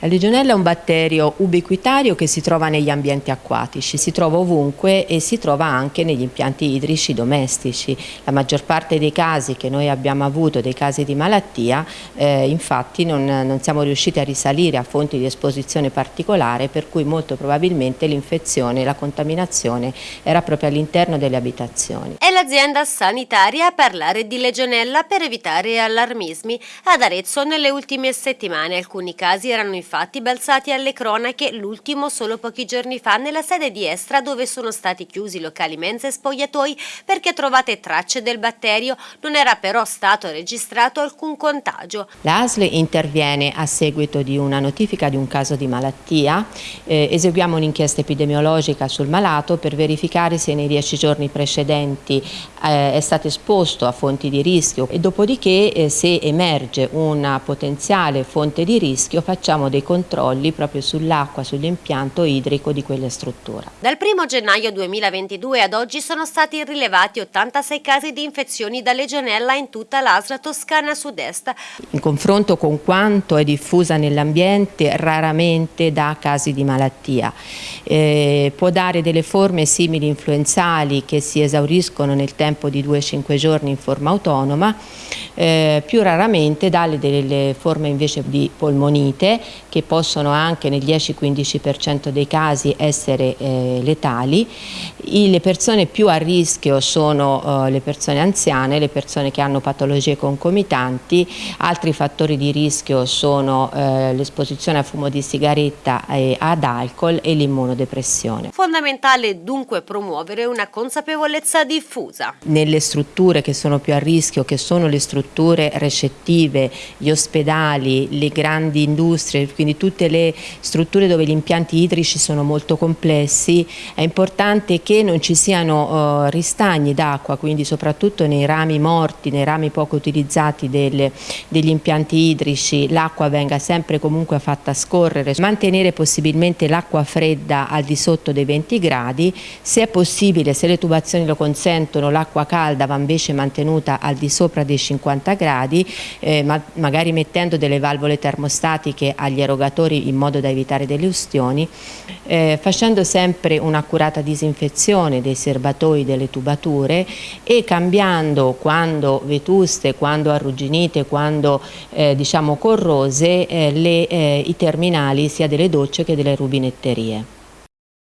La legionella è un batterio ubiquitario che si trova negli ambienti acquatici, si trova ovunque e si trova anche negli impianti idrici domestici. La maggior parte dei casi che noi abbiamo avuto, dei casi di malattia, eh, infatti non, non, siamo riusciti a risalire a fonti di esposizione particolare per cui molto probabilmente l'infezione, la contaminazione era proprio all'interno delle abitazioni. È l'azienda sanitaria a parlare di legionella per evitare allarmismi. Ad Arezzo nelle ultime settimane alcuni casi erano infatti balzati alle cronache, l'ultimo solo pochi giorni fa nella sede di Estra dove sono stati chiusi locali mense e spogliatoi perché trovate tracce del batterio, non era però stato registrato alcun contagio. L'ASL interviene a seguito di una notifica di un caso di malattia, eh, eseguiamo un'inchiesta epidemiologica sul malato per verificare se nei dieci giorni precedenti eh, è stato esposto a fonti di rischio. E dopodiché eh, se emerge una potenziale fonte di rischio facciamo dei dei controlli proprio sull'acqua, sull'impianto idrico di quella struttura. Dal 1 gennaio 2022 ad oggi sono stati rilevati 86 casi di infezioni da legionella in tutta l'Asra Toscana Sud-Est. In confronto con quanto è diffusa nell'ambiente raramente dà casi di malattia. Eh, può dare delle forme simili influenzali che si esauriscono nel tempo di 2-5 giorni in forma autonoma, eh, più raramente dà delle forme invece di polmonite che possono anche nel 10-15% dei casi essere eh, letali. I, le persone più a rischio sono eh, le persone anziane, le persone che hanno patologie concomitanti, altri fattori di rischio sono eh, l'esposizione a fumo di sigaretta e ad alcol e l'immunodepressione. Fondamentale dunque promuovere una consapevolezza diffusa. Nelle strutture che sono più a rischio, che sono le strutture recettive, gli ospedali, le grandi industrie, quindi tutte le strutture dove gli impianti idrici sono molto complessi, è importante che non ci siano uh, ristagni d'acqua, quindi soprattutto nei rami morti, nei rami poco utilizzati delle, degli impianti idrici, l'acqua venga sempre comunque fatta scorrere, mantenere possibilmente l'acqua fredda al di sotto dei 20 gradi, se è possibile, se le tubazioni lo consentono, l'acqua calda va invece mantenuta al di sopra dei 50 gradi, eh, ma magari mettendo delle valvole termostatiche agli erogatori in modo da evitare delle ustioni, eh, facendo sempre un'accurata disinfezione dei serbatoi delle tubature e cambiando quando vetuste, quando arrugginite, quando eh, diciamo corrose eh, le, eh, i terminali sia delle docce che delle rubinetterie.